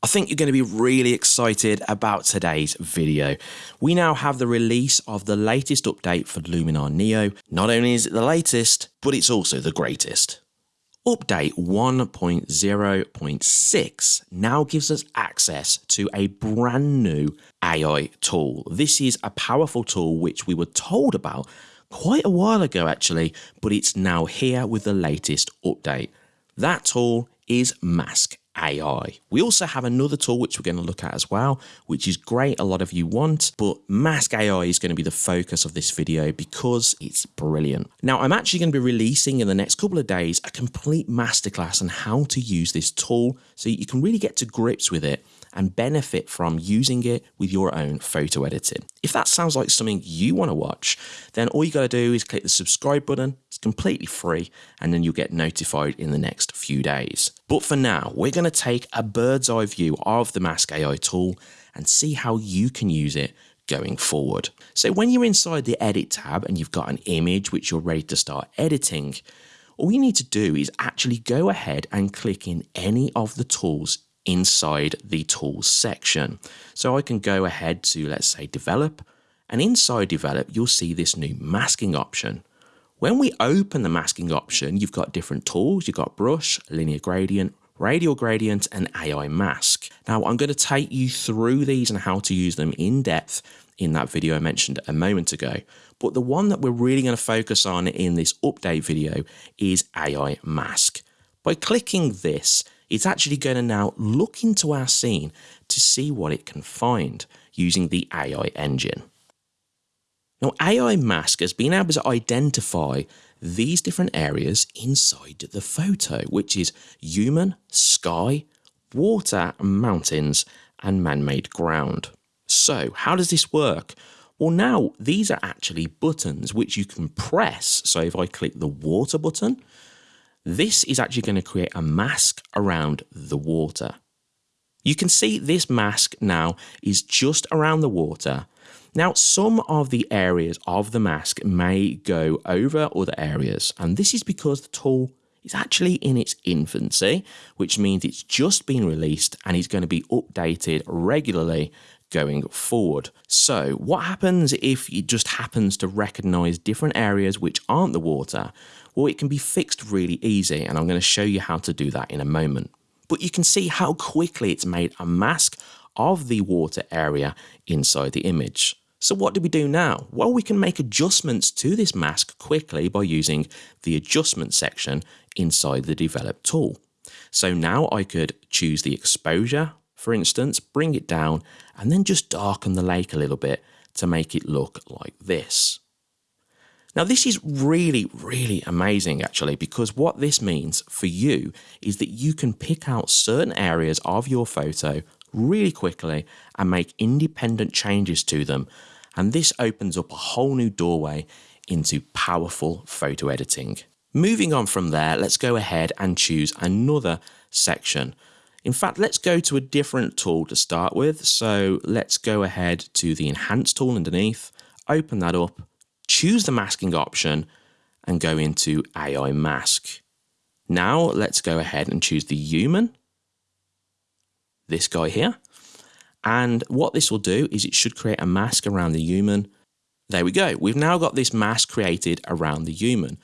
I think you're going to be really excited about today's video. We now have the release of the latest update for Luminar Neo. Not only is it the latest, but it's also the greatest. Update 1.0.6 now gives us access to a brand new AI tool. This is a powerful tool which we were told about quite a while ago actually, but it's now here with the latest update. That tool is Mask AI. We also have another tool which we're going to look at as well, which is great, a lot of you want, but Mask AI is going to be the focus of this video because it's brilliant. Now, I'm actually going to be releasing in the next couple of days a complete masterclass on how to use this tool so you can really get to grips with it and benefit from using it with your own photo editing. If that sounds like something you want to watch, then all you got to do is click the subscribe button. It's completely free, and then you'll get notified in the next few days. But for now, we're going to take a bird's eye view of the Mask AI tool and see how you can use it going forward. So when you're inside the edit tab and you've got an image which you're ready to start editing, all you need to do is actually go ahead and click in any of the tools inside the tools section. So I can go ahead to, let's say, develop, and inside develop, you'll see this new masking option. When we open the masking option, you've got different tools. You've got brush, linear gradient, radial gradient, and AI mask. Now, I'm going to take you through these and how to use them in depth in that video I mentioned a moment ago. But the one that we're really going to focus on in this update video is AI mask. By clicking this, it's actually going to now look into our scene to see what it can find using the AI engine. Now, AI Mask has been able to identify these different areas inside the photo, which is human, sky, water, mountains, and man-made ground. So how does this work? Well, now these are actually buttons which you can press. So if I click the water button, this is actually going to create a mask around the water. You can see this mask now is just around the water. Now, some of the areas of the mask may go over other areas, and this is because the tool is actually in its infancy, which means it's just been released and is going to be updated regularly going forward. So what happens if it just happens to recognize different areas which aren't the water? Well, it can be fixed really easy and I'm going to show you how to do that in a moment. But you can see how quickly it's made a mask of the water area inside the image. So what do we do now? Well, we can make adjustments to this mask quickly by using the adjustment section inside the develop tool. So now I could choose the exposure for instance, bring it down and then just darken the lake a little bit to make it look like this. Now this is really, really amazing actually because what this means for you is that you can pick out certain areas of your photo really quickly and make independent changes to them and this opens up a whole new doorway into powerful photo editing. Moving on from there, let's go ahead and choose another section in fact, let's go to a different tool to start with. So let's go ahead to the Enhance tool underneath, open that up, choose the masking option and go into AI Mask. Now let's go ahead and choose the human, this guy here. And what this will do is it should create a mask around the human. There we go. We've now got this mask created around the human.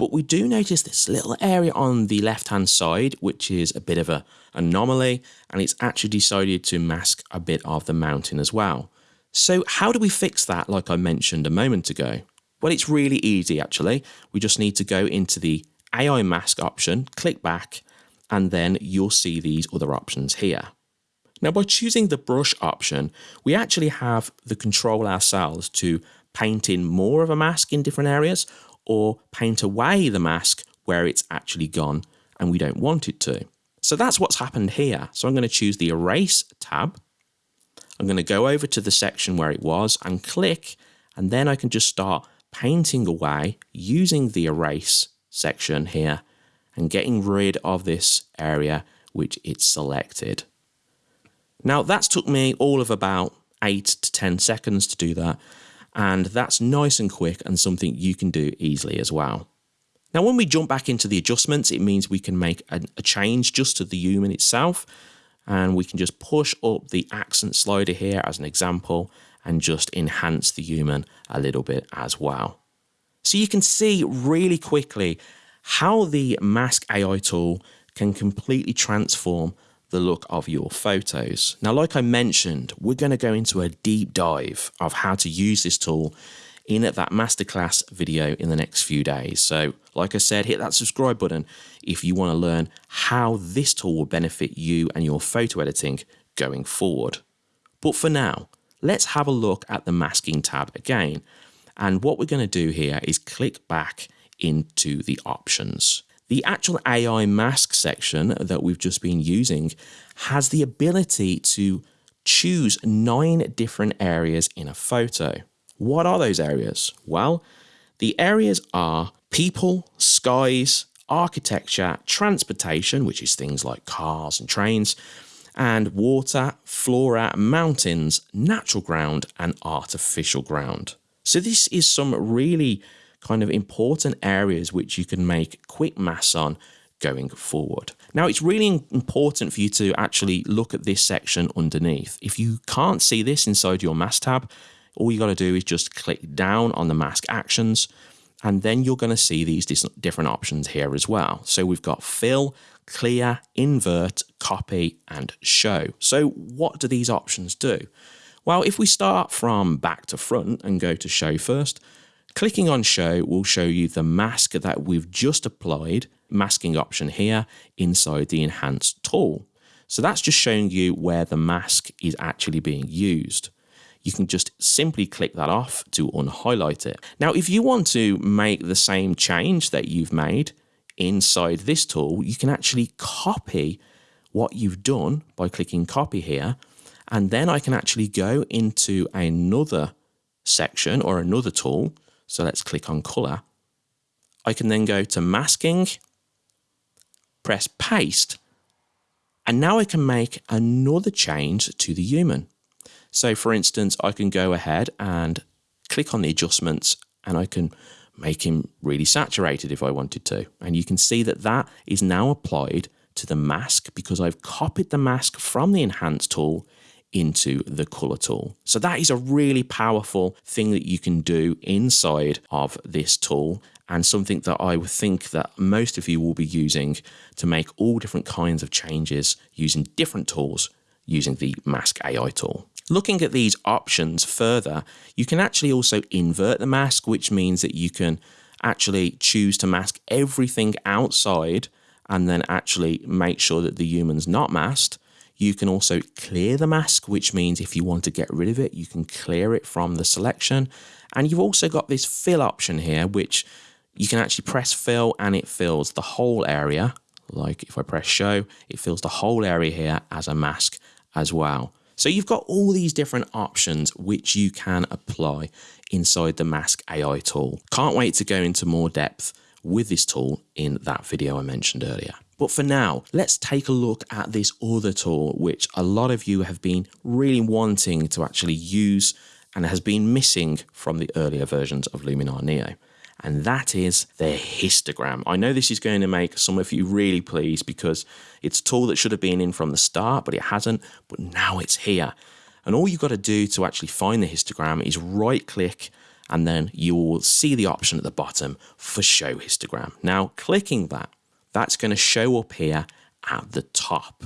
But we do notice this little area on the left hand side, which is a bit of a anomaly, and it's actually decided to mask a bit of the mountain as well. So how do we fix that like I mentioned a moment ago? Well, it's really easy actually. We just need to go into the AI mask option, click back, and then you'll see these other options here. Now by choosing the brush option, we actually have the control ourselves to paint in more of a mask in different areas or paint away the mask where it's actually gone and we don't want it to. So that's what's happened here. So I'm going to choose the Erase tab. I'm going to go over to the section where it was and click, and then I can just start painting away using the Erase section here and getting rid of this area which it's selected. Now that's took me all of about 8 to 10 seconds to do that and that's nice and quick and something you can do easily as well. Now when we jump back into the adjustments it means we can make a, a change just to the human itself and we can just push up the accent slider here as an example and just enhance the human a little bit as well. So you can see really quickly how the Mask AI tool can completely transform the look of your photos. Now, like I mentioned, we're going to go into a deep dive of how to use this tool in that masterclass video in the next few days. So, like I said, hit that subscribe button if you want to learn how this tool will benefit you and your photo editing going forward. But for now, let's have a look at the masking tab again. And what we're going to do here is click back into the options. The actual AI mask section that we've just been using has the ability to choose nine different areas in a photo. What are those areas? Well, the areas are people, skies, architecture, transportation, which is things like cars and trains, and water, flora, mountains, natural ground, and artificial ground. So this is some really kind of important areas which you can make quick masks on going forward. Now it's really important for you to actually look at this section underneath. If you can't see this inside your mask tab, all you got to do is just click down on the mask actions and then you're going to see these different options here as well. So we've got fill, clear, invert, copy and show. So what do these options do? Well, if we start from back to front and go to show first, Clicking on show will show you the mask that we've just applied, masking option here inside the enhanced tool. So that's just showing you where the mask is actually being used. You can just simply click that off to unhighlight it. Now, if you want to make the same change that you've made inside this tool, you can actually copy what you've done by clicking copy here. And then I can actually go into another section or another tool so let's click on color. I can then go to masking, press paste, and now I can make another change to the human. So for instance, I can go ahead and click on the adjustments and I can make him really saturated if I wanted to. And you can see that that is now applied to the mask because I've copied the mask from the enhance tool into the color tool. So that is a really powerful thing that you can do inside of this tool and something that I would think that most of you will be using to make all different kinds of changes using different tools using the Mask AI tool. Looking at these options further, you can actually also invert the mask, which means that you can actually choose to mask everything outside and then actually make sure that the human's not masked you can also clear the mask, which means if you want to get rid of it, you can clear it from the selection. And you've also got this fill option here, which you can actually press fill and it fills the whole area. Like if I press show, it fills the whole area here as a mask as well. So you've got all these different options which you can apply inside the Mask AI tool. Can't wait to go into more depth with this tool in that video I mentioned earlier. But for now, let's take a look at this other tool, which a lot of you have been really wanting to actually use and has been missing from the earlier versions of Luminar Neo. And that is the histogram. I know this is going to make some of you really pleased because it's a tool that should have been in from the start, but it hasn't, but now it's here. And all you've got to do to actually find the histogram is right click and then you will see the option at the bottom for show histogram. Now clicking that that's going to show up here at the top.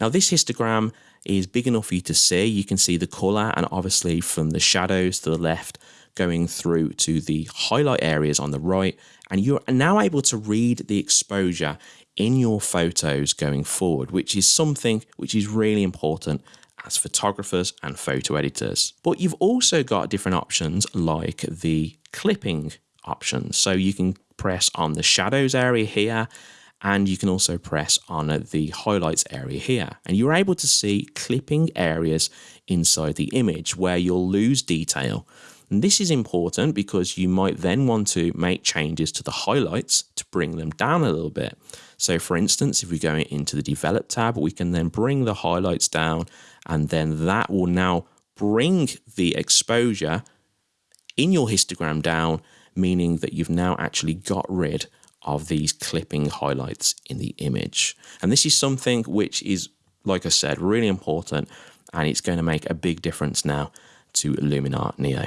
Now this histogram is big enough for you to see. You can see the color and obviously from the shadows to the left going through to the highlight areas on the right. And you're now able to read the exposure in your photos going forward, which is something which is really important as photographers and photo editors. But you've also got different options like the clipping options. So you can press on the shadows area here and you can also press on the highlights area here. And you're able to see clipping areas inside the image where you'll lose detail. And this is important because you might then want to make changes to the highlights to bring them down a little bit. So for instance if we go into the develop tab we can then bring the highlights down and then that will now bring the exposure in your histogram down meaning that you've now actually got rid of these clipping highlights in the image. And this is something which is like I said, really important, and it's going to make a big difference now to Luminar Neo.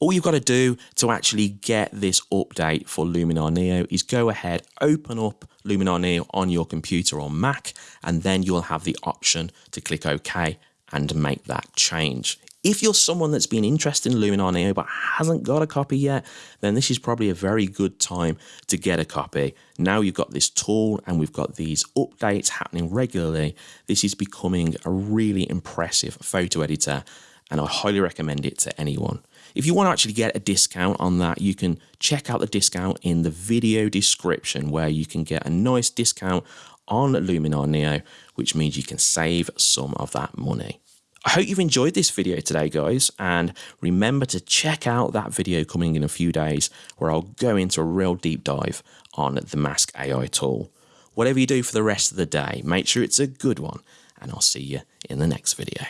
All you've got to do to actually get this update for Luminar Neo is go ahead, open up Luminar Neo on your computer or Mac, and then you'll have the option to click OK and make that change. If you're someone that's been interested in Luminar Neo but hasn't got a copy yet, then this is probably a very good time to get a copy. Now you've got this tool and we've got these updates happening regularly. This is becoming a really impressive photo editor and I highly recommend it to anyone. If you want to actually get a discount on that, you can check out the discount in the video description where you can get a nice discount on Luminar Neo, which means you can save some of that money. I hope you've enjoyed this video today, guys, and remember to check out that video coming in a few days where I'll go into a real deep dive on the Mask AI tool. Whatever you do for the rest of the day, make sure it's a good one, and I'll see you in the next video.